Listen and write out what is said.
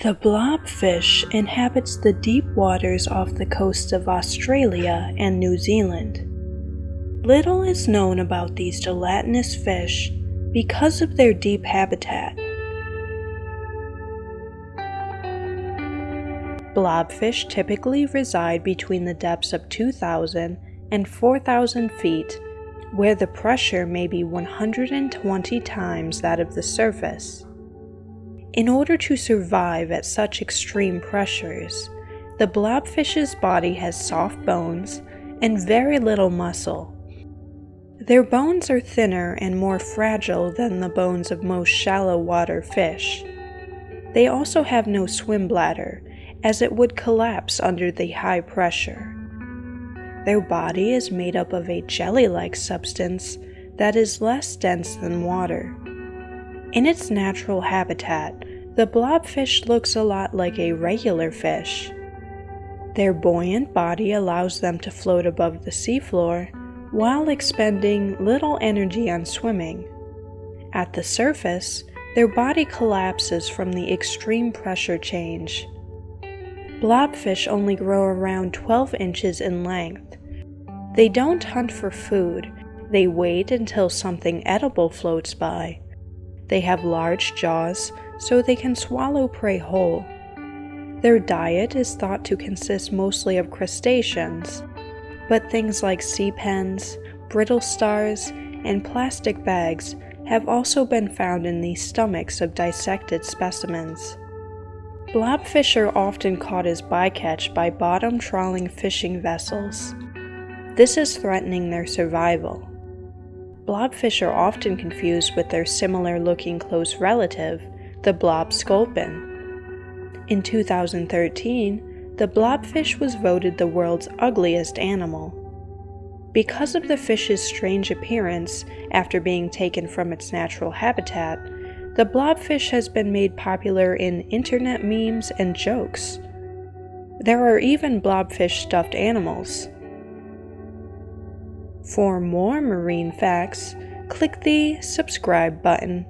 The blobfish inhabits the deep waters off the coasts of Australia and New Zealand. Little is known about these gelatinous fish because of their deep habitat. Blobfish typically reside between the depths of 2,000 and 4,000 feet, where the pressure may be 120 times that of the surface. In order to survive at such extreme pressures, the blobfish's body has soft bones and very little muscle. Their bones are thinner and more fragile than the bones of most shallow water fish. They also have no swim bladder, as it would collapse under the high pressure. Their body is made up of a jelly like substance that is less dense than water. In its natural habitat, the blobfish looks a lot like a regular fish. Their buoyant body allows them to float above the seafloor while expending little energy on swimming. At the surface, their body collapses from the extreme pressure change. Blobfish only grow around 12 inches in length. They don't hunt for food, they wait until something edible floats by. They have large jaws so they can swallow prey whole. Their diet is thought to consist mostly of crustaceans, but things like sea pens, brittle stars, and plastic bags have also been found in the stomachs of dissected specimens. Blobfish are often caught as bycatch by bottom trawling fishing vessels. This is threatening their survival. Blobfish are often confused with their similar looking close relative, the blob sculpin. In 2013, the blobfish was voted the world's ugliest animal. Because of the fish's strange appearance after being taken from its natural habitat, the blobfish has been made popular in internet memes and jokes. There are even blobfish stuffed animals. For more marine facts, click the subscribe button.